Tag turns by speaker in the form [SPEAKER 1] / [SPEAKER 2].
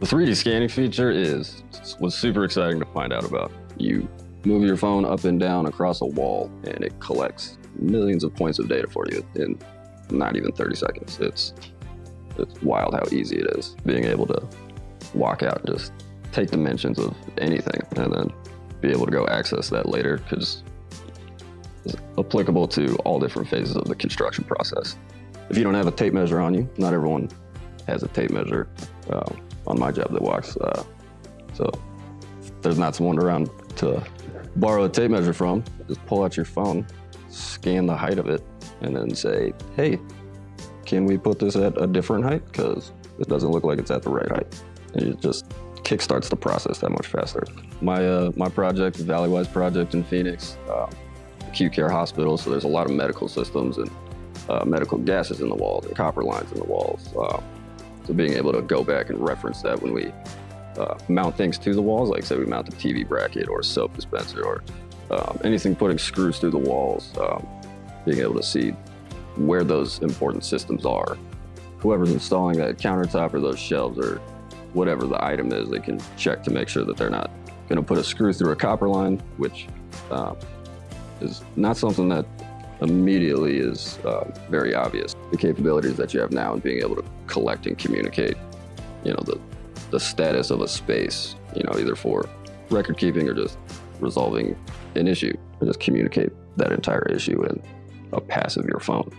[SPEAKER 1] The 3D scanning feature is was super exciting to find out about. You move your phone up and down across a wall and it collects millions of points of data for you in not even 30 seconds. It's it's wild how easy it is being able to walk out and just take dimensions of anything and then be able to go access that later because it's applicable to all different phases of the construction process. If you don't have a tape measure on you, not everyone has a tape measure. Um, on my job that walks. Uh, so there's not someone around to borrow a tape measure from, just pull out your phone, scan the height of it, and then say, hey, can we put this at a different height? Because it doesn't look like it's at the right height. And it just kickstarts the process that much faster. My, uh, my project, Valleywise project in Phoenix, um, acute care hospital, so there's a lot of medical systems and uh, medical gases in the walls and copper lines in the walls. Um, so being able to go back and reference that when we uh, mount things to the walls, like say we mount a TV bracket or a soap dispenser or um, anything putting screws through the walls, um, being able to see where those important systems are. Whoever's installing that countertop or those shelves or whatever the item is, they can check to make sure that they're not going to put a screw through a copper line, which uh, is not something that immediately is uh, very obvious. The capabilities that you have now and being able to collect and communicate, you know, the, the status of a space, you know, either for record keeping or just resolving an issue, or just communicate that entire issue in a pass of your phone.